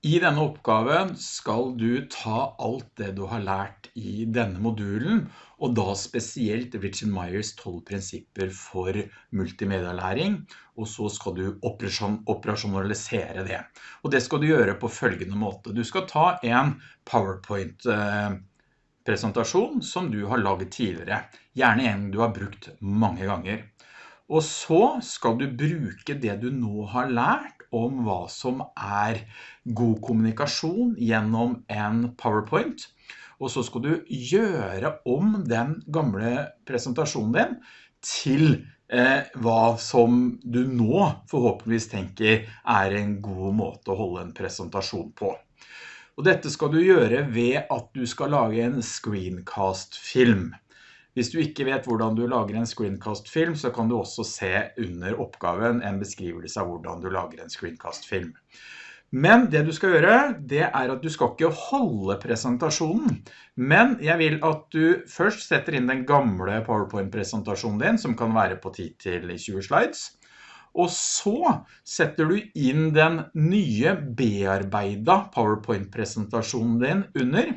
I denne oppgaven skal du ta alt det du har lært i denne modulen, og da spesielt Richard Myers 12 prinsipper for multimedialæring, og så skal du operasjonalisere det. Og det skal du gjøre på følgende måte. Du skal ta en PowerPoint-presentasjon som du har laget tidligere, gjerne en du har brukt mange ganger. Og så skal du bruke det du nå har lært om hva som er god kommunikasjon gjennom en PowerPoint. Og så skal du gjøre om den gamle presentasjonen din til eh, hva som du nå forhåpentligvis tenker er en god måte å holde en presentasjon på. Og dette skal du gjøre ved at du skal lage en screencast-film. Hvis du ikke vet hvordan du lager en screencast-film, så kan du også se under oppgaven en beskrivelse av hvordan du lager en screencast-film. Men det du skal gjøre, det er at du skal ikke holde presentasjonen, men jeg vil at du først setter inn den gamle PowerPoint-presentasjonen din, som kan være på 10-20 slides, og så setter du inn den nye bearbeida PowerPoint-presentasjonen din under,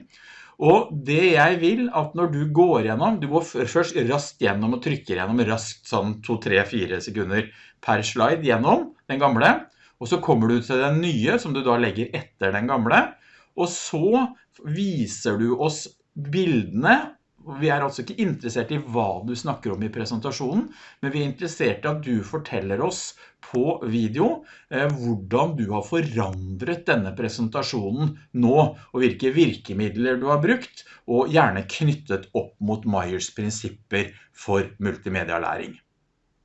og det jeg vil at når du går gjennom, du går først raskt gjennom og trykker gjennom raskt sånn 2, 3, 4 sekunder per slide gjennom den gamle, og så kommer du til den nye som du da legger etter den gamle, og så viser du oss bildene vi er altså ikke interessert i hva du snakker om i presentasjonen, men vi er interessert i at du forteller oss på video eh, hvordan du har forandret denne presentasjonen nå, og hvilke virkemidler du har brukt, og gjerne knyttet opp mot Myers prinsipper for multimedialæring.